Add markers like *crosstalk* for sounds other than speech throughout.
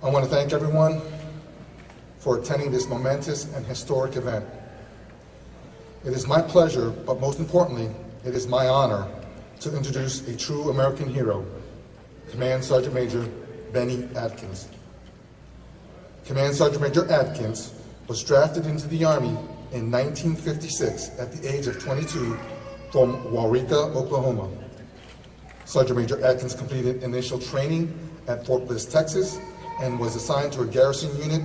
I want to thank everyone for attending this momentous and historic event. It is my pleasure, but most importantly, it is my honor to introduce a true American hero, Command Sergeant Major Bennie Adkins. Command Sergeant Major Adkins was drafted into the Army in 1956 at the age of 22 from Waurika, Oklahoma. Sergeant Major Adkins completed initial training at Fort Bliss, Texas, and was assigned to a garrison unit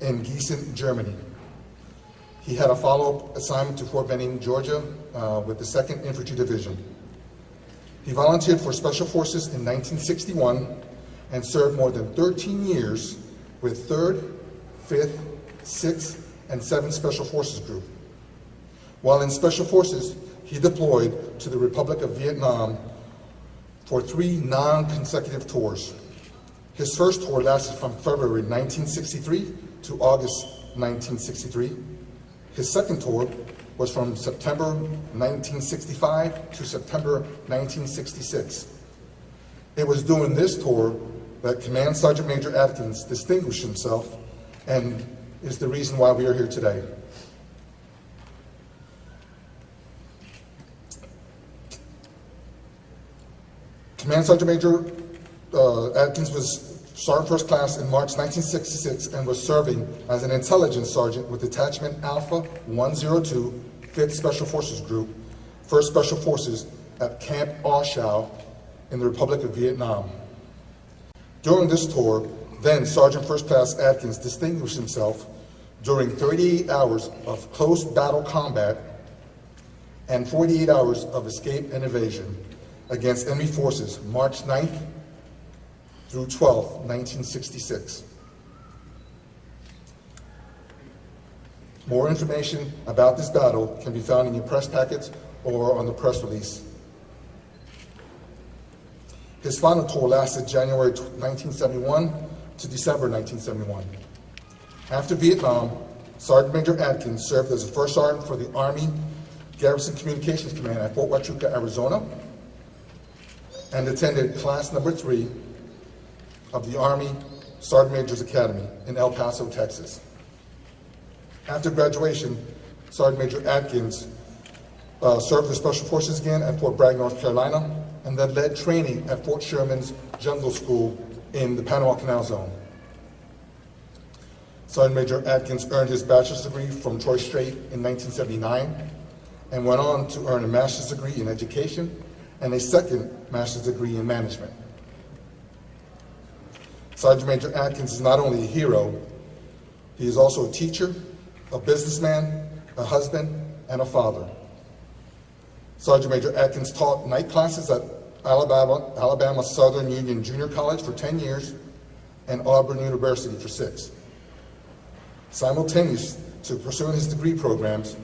in Gießen, Germany. He had a follow-up assignment to Fort Benning, Georgia, uh, with the 2nd Infantry Division. He volunteered for Special Forces in 1961 and served more than 13 years with 3rd, 5th, 6th, and 7th Special Forces Group. While in Special Forces, he deployed to the Republic of Vietnam for three non-consecutive tours. His first tour lasted from February 1963 to August 1963. His second tour was from September 1965 to September 1966. It was during this tour that Command Sergeant Major Adkins distinguished himself and is the reason why we are here today. Command Sergeant Major uh, Adkins was Sergeant First Class in March 1966 and was serving as an intelligence sergeant with Detachment Alpha 102, 5th Special Forces Group, 1st Special Forces at Camp A Shau in the Republic of Vietnam. During this tour, then Sergeant First Class Adkins distinguished himself during 38 hours of close battle combat and 48 hours of escape and evasion against enemy forces March 9th through 12th, 1966. More information about this battle can be found in your press packets or on the press release. His final tour lasted January 1971 to December 1971. After Vietnam, Sergeant Major Adkins served as a first sergeant for the Army Garrison Communications Command at Fort Huachuca, Arizona, and attended class number three of the Army Sergeant Major's Academy in El Paso, Texas. After graduation, Sergeant Major Adkins uh, served the Special Forces again at Fort Bragg, North Carolina, and then led training at Fort Sherman's Jungle School in the Panama Canal Zone. Sergeant Major Adkins earned his bachelor's degree from Troy State in 1979 and went on to earn a master's degree in education and a second master's degree in management. Sergeant Major Adkins is not only a hero, he is also a teacher, a businessman, a husband, and a father. Sergeant Major Adkins taught night classes at Alabama, Alabama Southern Union Junior College for 10 years and Auburn University for six. Simultaneous to pursuing his degree programs,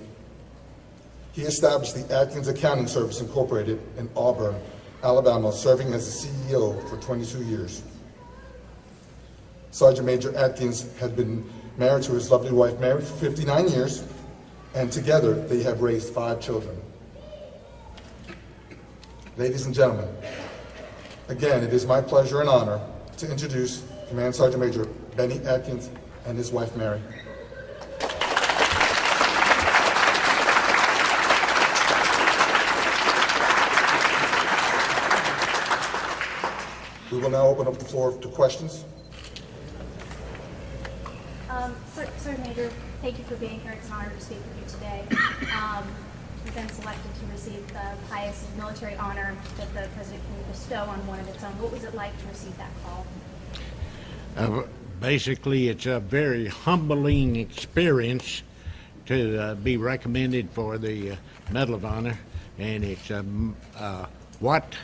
he established the Adkins Accounting Service Incorporated in Auburn, Alabama, serving as the CEO for 22 years. Sergeant Major Adkins had been married to his lovely wife Mary for 59 years, and together they have raised five children. Ladies and gentlemen, again, it is my pleasure and honor to introduce Command Sergeant Major Bennie Adkins and his wife Mary. We will now open up the floor to questions. Um, Sir, Major, thank you for being here. It's an honor to speak with you today. Um, you've been selected to receive the highest military honor that the president can bestow on one of its own. What was it like to receive that call? Uh, basically, it's a very humbling experience to uh, be recommended for the uh, Medal of Honor, and it's um, uh, what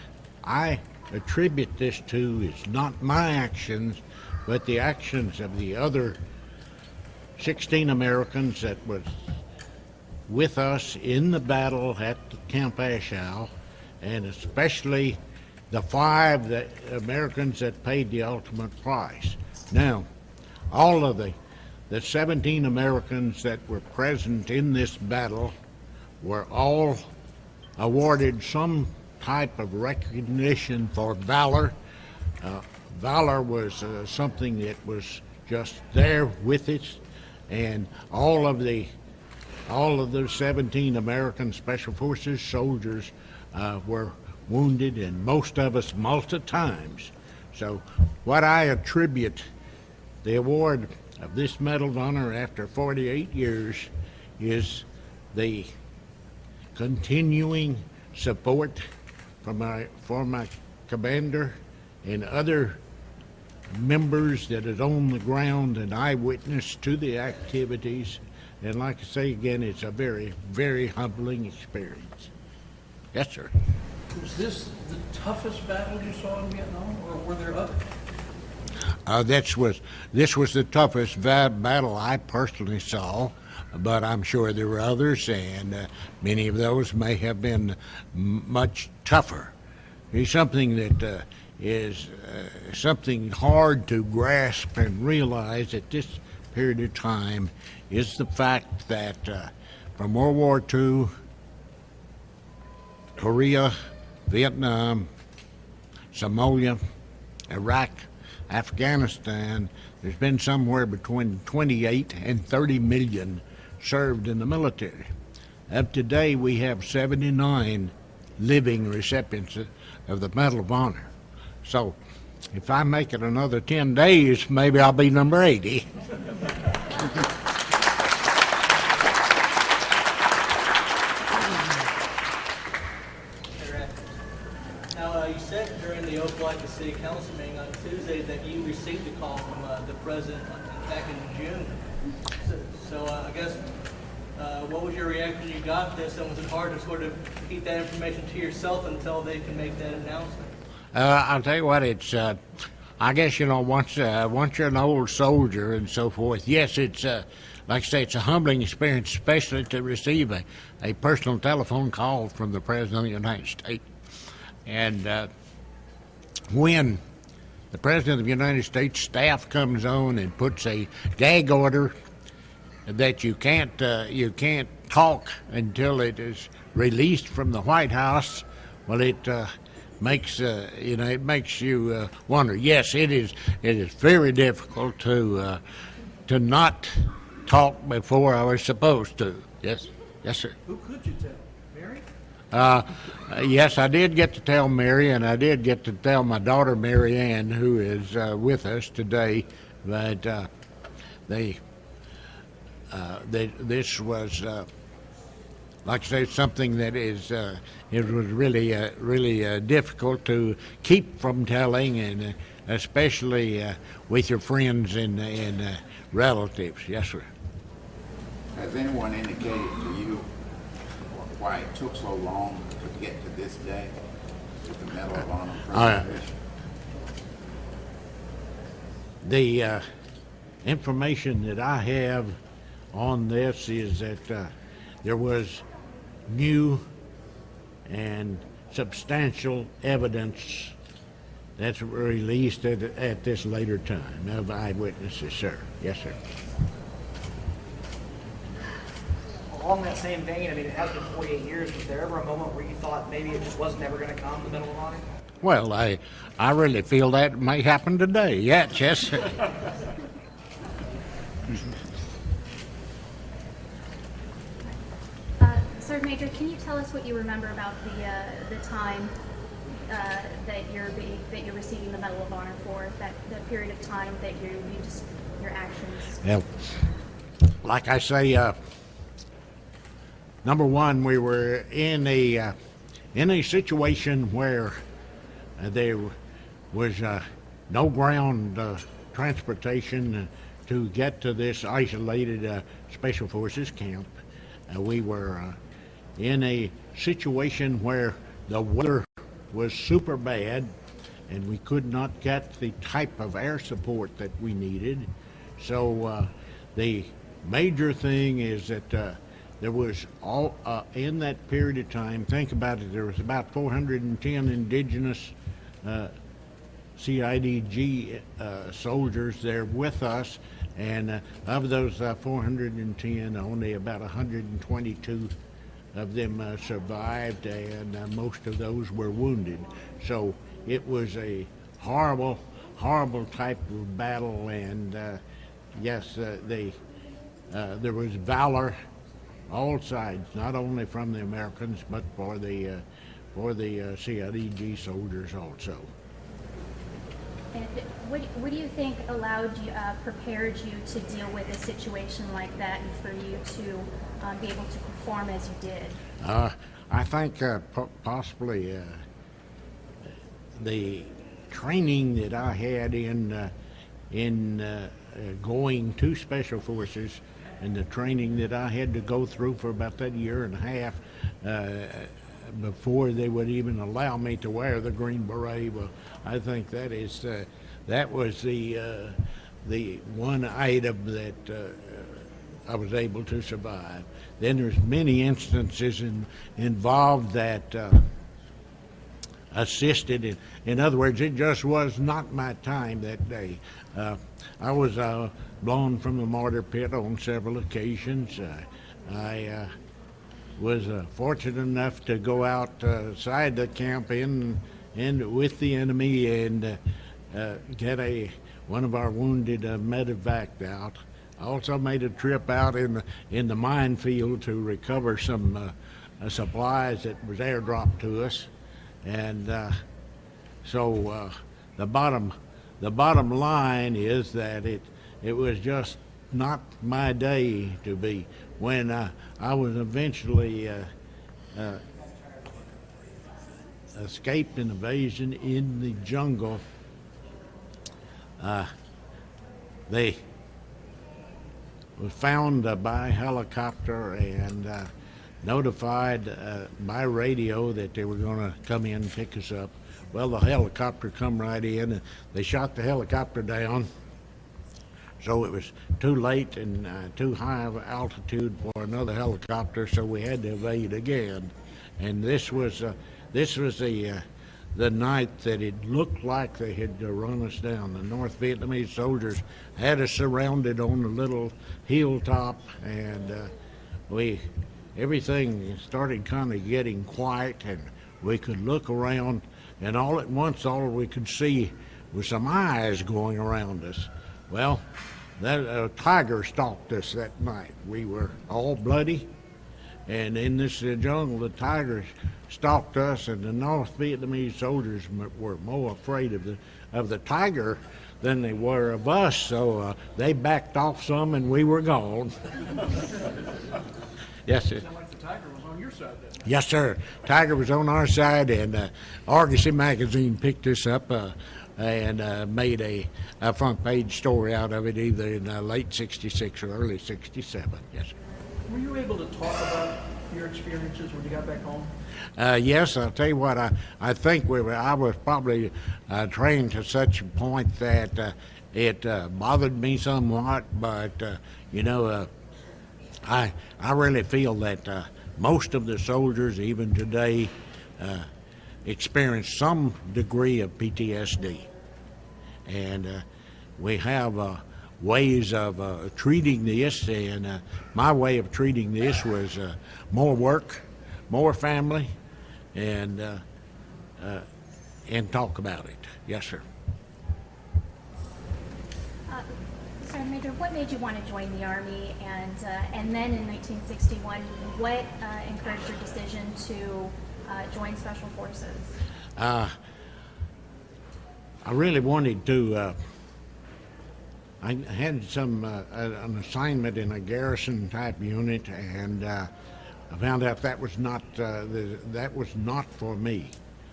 I attribute this to is not my actions, but the actions of the other 16 Americans that was with us in the battle at Camp A Shau, and especially the five that Americans that paid the ultimate price. Now, all of the the 17 Americans that were present in this battle were all awarded some type of recognition for valor, uh, valor was uh, something that was just there with us, and all of the all of the 17 American Special Forces soldiers uh, were wounded, and most of us multiple times. So, what I attribute the award of this Medal of Honor after 48 years is the continuing support from my for my commander and other members that is on the ground and eyewitness to the activities. And like I say again, it's a very, very humbling experience. Yes, sir. Was this the toughest battle you saw in Vietnam, or were there others? Uh, this was this was the toughest va- battle I personally saw, but I'm sure there were others, and uh, many of those may have been m- much tougher. It's something that uh, is uh, something hard to grasp and realize at this period of time is the fact that uh, from World War II, Korea, Vietnam, Somalia, Iraq, Afghanistan, there's been somewhere between 28 and 30 million served in the military. Up to today, we have 79 living recipients of the Medal of Honor. So, if I make it another 10 days, maybe I'll be number 80. Now, uh, you said during the Opelika City Council meeting on Tuesday that you received a call from uh, the president back in June. So, uh, I guess, what was your reaction when you got this, and was it hard to sort of keep that information to yourself until they can make that announcement? Uh, I'll tell you what, it's, uh, I guess, you know, once, uh, once you're an old soldier and so forth, yes, it's, uh, like I say, it's a humbling experience, especially to receive a, a personal telephone call from the President of the United States. And uh, when the President of the United States staff comes on and puts a gag order that you can't uh, you can't talk until it is released from the White House. Well, it uh, makes uh, you know it makes you uh, wonder. Yes, it is it is very difficult to uh, to not talk before I was supposed to. Yes, yes, sir. Who could you tell? Mary? Uh, yes, I did get to tell Mary, and I did get to tell my daughter Mary Ann, who is uh, with us today, that uh, they, uh, they this was, uh, like I say, something that is uh, it was really uh, really uh, difficult to keep from telling, and uh, especially uh, with your friends and and uh, relatives. Yes, sir. Has anyone indicated to you why it took so long to get to this day with the Medal of Honor presentation? The uh, information that I have on this is that uh, there was new and substantial evidence that's released at, at this later time of eyewitnesses, sir. Yes, sir. Along that same vein, I mean, it has been 48 years. Was there ever a moment where you thought maybe it just wasn't ever going to come, the Medal of Honor? Well, I, I really feel that may happen today. Yeah, yes, *laughs* sir. Uh, Sergeant Major, can you tell us what you remember about the, uh, the time, uh, that you're that you're receiving the Medal of Honor for, that, that period of time that you, you just, your actions? Well, like I say, uh, number one, we were in a uh, in a situation where there was uh, no ground uh, transportation to get to this isolated special forces camp. We were in a situation where the weather was super bad and we could not get the type of air support that we needed. So uh, the major thing is that uh, there was all uh, in that period of time. Think about it. There was about 410 indigenous uh, CIDG uh, soldiers there with us, and uh, of those uh, 410, only about 122 of them uh, survived, and uh, most of those were wounded. So it was a horrible, horrible type of battle, and uh, yes, uh, they uh, there was valor all sides, not only from the Americans but for the uh, for the CIDG soldiers also. And what, what do you think allowed you, uh, prepared you to deal with a situation like that and for you to um, be able to perform as you did? Uh, I think uh, po- possibly uh, the training that I had in uh, in uh, going to special forces and the training that I had to go through for about that year and a half before they would even allow me to wear the green beret. Well, I think that is uh, that was the uh, the one item that. Uh, I was able to survive. Then there's many instances in, involved that uh, assisted. In, in other words, it just was not my time that day. Uh, I was uh, blown from the mortar pit on several occasions. I was uh, fortunate enough to go outside the camp in and with the enemy and uh, uh, get a one of our wounded uh, medevaced out. I also made a trip out in the, in the minefield to recover some supplies that was airdropped to us, and so the bottom the bottom line is that it it was just not my day to be when uh, I was eventually uh, uh, escaped an invasion in the jungle. Uh, they was found uh, by helicopter and uh, notified by radio that they were going to come in and pick us up. Well, the helicopter come right in, and they shot the helicopter down. So it was too late and uh, too high of altitude for another helicopter, so we had to evade again. And this was uh, this was the uh, the night that it looked like they had run us down. The North Vietnamese soldiers had us surrounded on a little hilltop, and uh, we everything started kind of getting quiet, and we could look around, and all at once, all we could see was some eyes going around us. Well, that uh, tiger stalked us that night. We were all bloody, and in this uh, jungle, the tigers stalked us, and the North Vietnamese soldiers m- were more afraid of the of the tiger than they were of us. So uh, they backed off some, and we were gone. *laughs* yes, sir. Like the tiger was on your side then. Yes, sir. Tiger was on our side, and uh, Argosy magazine picked this up uh, and uh, made a, a front page story out of it, either in uh, late '66 or early '67. Yes. sir. Were you able to talk about your experiences when you got back home? Uh, yes, I'll tell you what. I, I think we were. I was probably uh, trained to such a point that uh, it uh, bothered me somewhat. But uh, you know, uh, I I really feel that uh, most of the soldiers, even today, uh, experience some degree of PTSD, and uh, we have uh, ways of uh, treating this. And uh, my way of treating this was uh, more work, more family, and uh, uh, and talk about it. Yes, sir. Uh, Sergeant Major, what made you want to join the Army? And, uh, and then in 1961, what uh, encouraged your decision to uh, join Special Forces? I really wanted to. Uh, I had some uh, an assignment in a garrison type unit, and uh, I found out that was not uh, the, that was not for me.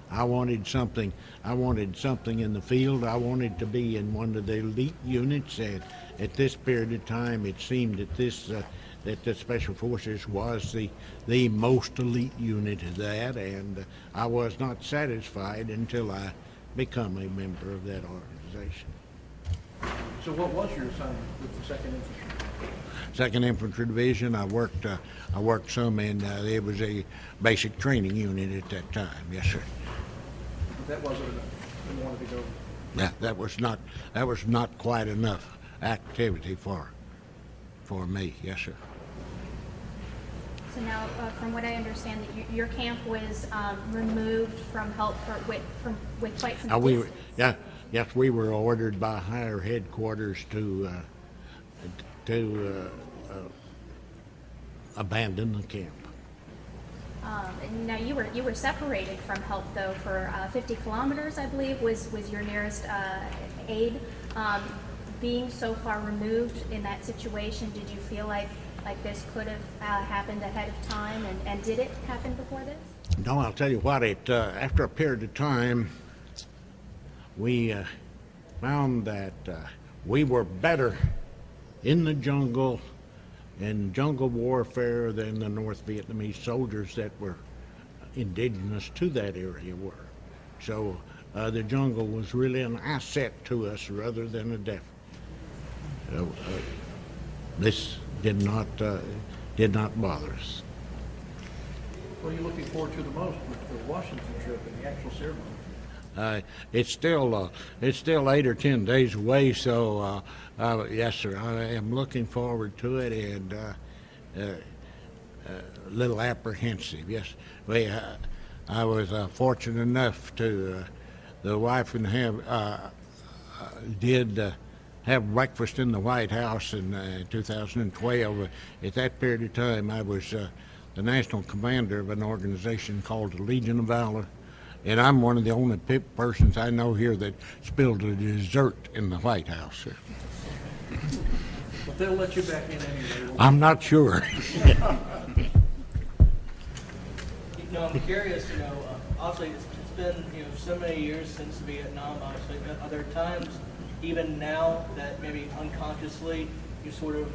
I wanted something. I wanted something in the field. I wanted to be in one of the elite units. And at this period of time, it seemed that this uh, that the Special Forces was the the most elite unit of that, and uh, I was not satisfied until I become a member of that organization. So what was your assignment with the Second Infantry? Second Infantry Division. I worked. Uh, I worked some in. Uh, it was a basic training unit at that time. Yes, sir. That wasn't enough. You wanted to go. Yeah, that was not. That was not quite enough activity for, for me. Yes, sir. So now, uh, from what I understand, that your, your camp was um, removed from help for, with, from, with quite some Uh, we, distance. yeah, yes, we were ordered by higher headquarters to, uh, to uh, uh, abandon the camp. Um, now you were you were separated from help though for uh, 50 kilometers, I believe, was was your nearest uh, aid. Um, being so far removed in that situation, did you feel like like this could have uh, happened ahead of time, and, and did it happen before this? No, I'll tell you what, it, uh, after a period of time, we uh, found that uh, we were better in the jungle, in jungle warfare than the North Vietnamese soldiers that were indigenous to that area were. So uh, the jungle was really an asset to us rather than a deficit. Uh, this did not, uh, did not bother us. What are you looking forward to the most with the Washington trip and the actual ceremony? Uh, it's still uh, it's still eight or ten days away, so uh, uh, yes, sir. I am looking forward to it and uh, uh, a little apprehensive. Yes, we. Uh, I was uh, fortunate enough to uh, the wife and have uh, uh, did. Have breakfast in the White House in uh, 2012. At that period of time, I was uh, the national commander of an organization called the Legion of Valor, and I'm one of the only pe- persons I know here that spilled a dessert in the White House. sir. But they'll let you back in anyway. I'm not sure. *laughs* You know, I'm curious, you know, uh, obviously it's, it's been, you know, so many years since Vietnam, obviously, but are there times, even now, that maybe unconsciously you sort of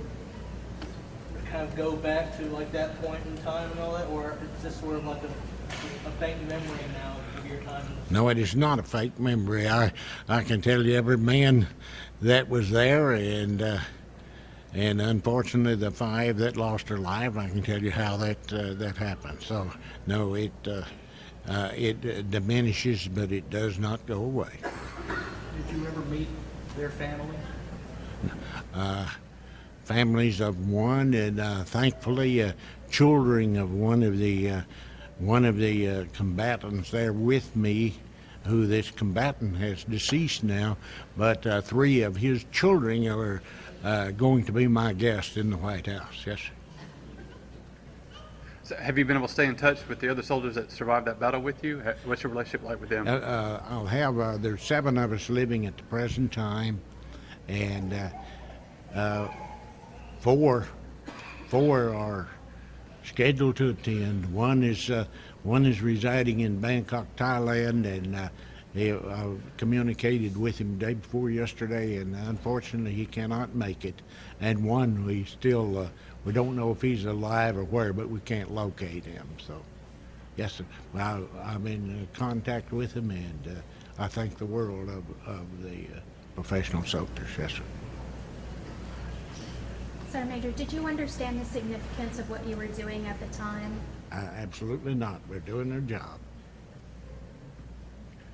kind of go back to like that point in time and all that, or is this sort of like a, a faint memory now of your time? No, it is not a fake memory. I I can tell you every man that was there, and uh, and unfortunately the five that lost their life. I can tell you how that uh, that happened. So no, it uh, uh, it uh, diminishes, but it does not go away. Did you ever meet their family? families of one, and uh, thankfully, uh, children of one of the uh, one of the uh, combatants there with me, who this combatant has deceased now, but uh, three of his children are uh, going to be my guests in the White House. Yes. sir. Have you been able to stay in touch with the other soldiers that survived that battle with you? What's your relationship like with them? Uh, uh, I'll have, uh, there's seven of us living at the present time, and uh, uh, four, four are scheduled to attend. One is, uh, one is residing in Bangkok, Thailand, and he, I communicated with him day before yesterday, and unfortunately he cannot make it. And one, we still, uh, we don't know if he's alive or where, but we can't locate him, so. Yes, sir. Well, I- I'm in uh, contact with him, and uh, I thank the world of, of the uh, professional soldiers. Yes, sir. Sergeant Major, did you understand the significance of what you were doing at the time? Uh, absolutely not. We're doing our job.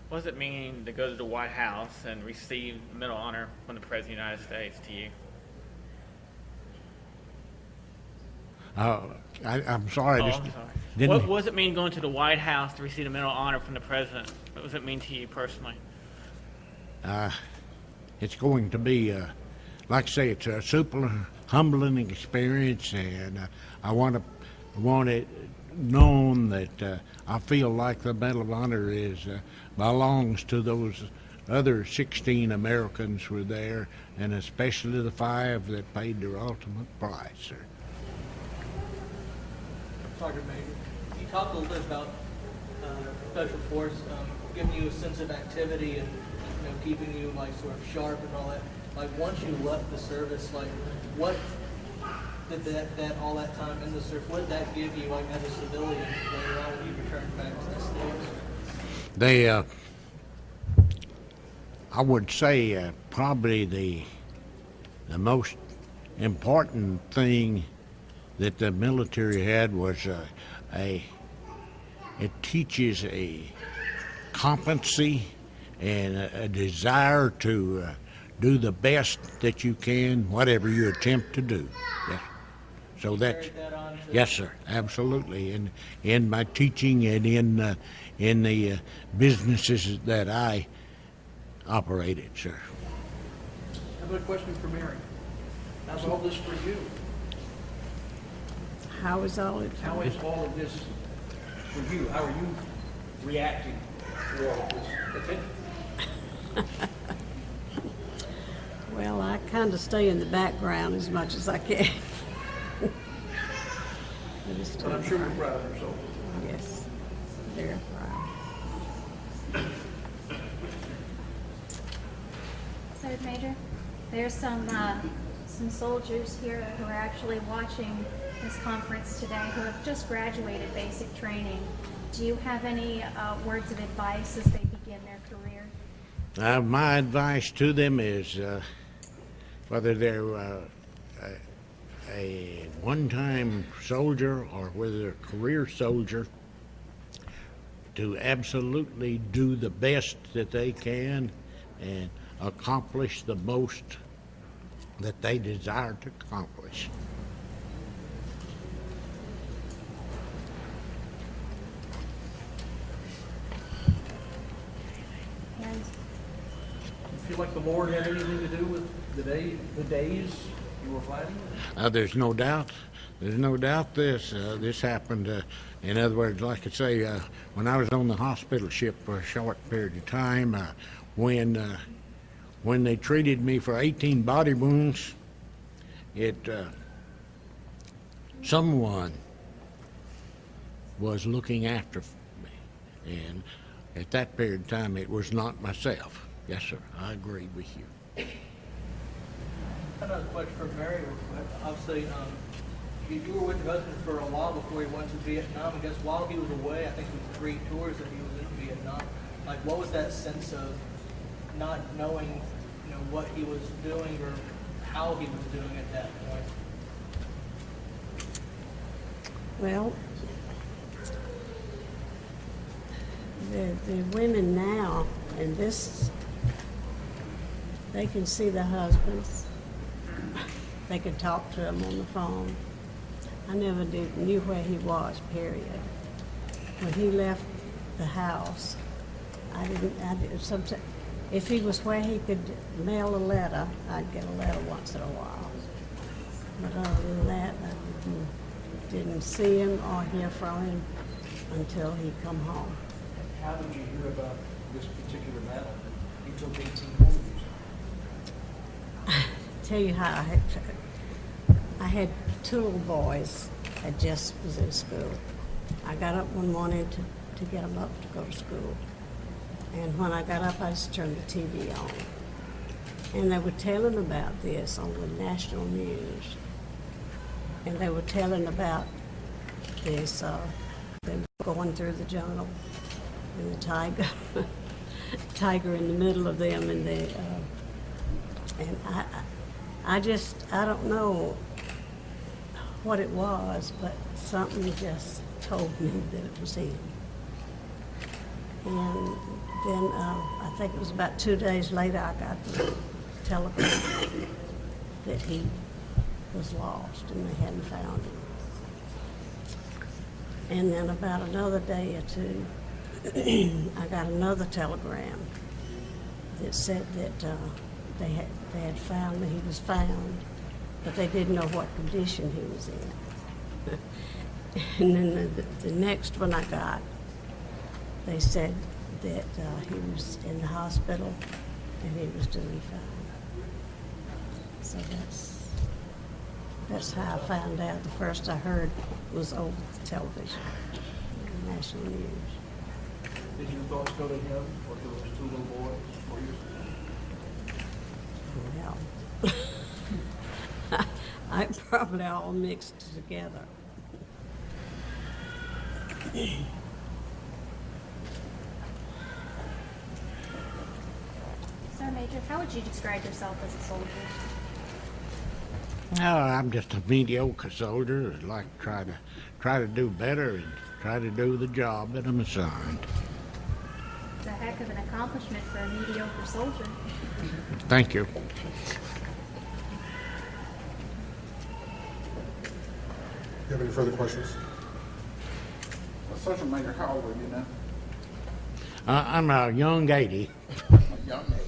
What does it mean to go to the White House and receive Medal of Honor from the President of the United States to you? Uh, I, I'm sorry. Oh, I just I'm sorry. didn't. What, what does it mean going to the White House to receive a Medal of Honor from the President? What does it mean to you personally? uh, it's going to be, uh, like I say, it's a super humbling experience, and uh, I want to want it known that uh, I feel like the Medal of Honor is uh, belongs to those other 16 Americans who were there, and especially the five that paid their ultimate price. Sergeant Major, you talked a little bit about uh, Special Force um, giving you a sense of activity and you know keeping you like sort of sharp and all that. Like once you left the service, like what did that, that all that time in the service, what did that give you like as a civilian later on when you returned back to the states? They, uh, I would say, uh, probably the the most important thing that the military had was uh, a it teaches a competency and a, a desire to uh, do the best that you can, whatever you attempt to do. Yes. So that's Carried that on to Yes, sir. Absolutely. In in my teaching and in uh, in the uh, businesses that I operated, sir. How about a question for Mary? How's all this for you? How is all it? How is all of this for you? How are you reacting to all of this attention? *laughs* Well, I kind of stay in the background as much as I can. I just But I'm sure you're proud of yourself. Yes, very proud. Sergeant Major, there's some, uh, some soldiers here who are actually watching this conference today who have just graduated basic training. Do you have any uh, words of advice as they begin their career? Uh, my advice to them is uh, whether they're uh, a, a one-time soldier or whether a career soldier, to absolutely do the best that they can and accomplish the most that they desire to accomplish. And You feel like the Lord had anything to do with the day, the days you were fighting? Uh, there's no doubt. There's no doubt this. Uh, this happened. Uh, in other words, like I say, uh, when I was on the hospital ship for a short period of time, uh, when uh, when they treated me for 18 body wounds, it uh, someone was looking after me, and at that period of time, it was not myself. Yes, sir. I agree with you. Another question for Mary, obviously, um, you, you were with your husband for a while before he went to Vietnam. I guess while he was away, I think it was three tours that he was in Vietnam. Like, what was that sense of not knowing, you know, what he was doing or how he was doing at that point? Well, the, the women now, and this, they can see the husbands. They could talk to him on the phone. I never did, knew where he was, period. When he left the house, I didn't, I did, sometimes, if he was where he could mail a letter, I'd get a letter once in a while. But other than that, I didn't, didn't see him or hear from him until he come home. How did you hear about this particular battle? He took 18 wounds. *laughs* Tell you how I had, I had two little boys that just was in school. I got up one morning to, to get them up to go to school. And when I got up, I just turned the TV on. And they were telling about this on the national news. And they were telling about this, uh, them going through the jungle and the tiger, *laughs* tiger in the middle of them and the, uh, and I I just, I don't know what it was, but something just told me that it was him. And then, uh, I think it was about two days later, I got the telegram that he was lost and they hadn't found him. And then about another day or two, *clears throat* I got another telegram that said that uh, they had they had found that he was found, but they didn't know what condition he was in. *laughs* and then the, the next one I got, they said that uh, he was in the hospital and he was doing fine. So that's that's how I found out. The first I heard was over the television, national news. Did your thoughts go to him or to those two little boys or your? Well, I *laughs* probably all mixed together. Sir Major, how would you describe yourself as a soldier? No, I'm just a mediocre soldier. I'd like to try to try to do better and try to do the job that I'm assigned. It's a heck of an accomplishment for a mediocre soldier. Thank you. You have any further questions? Well, Sergeant Major, how old are you now? Uh, I'm a young 80. A young age.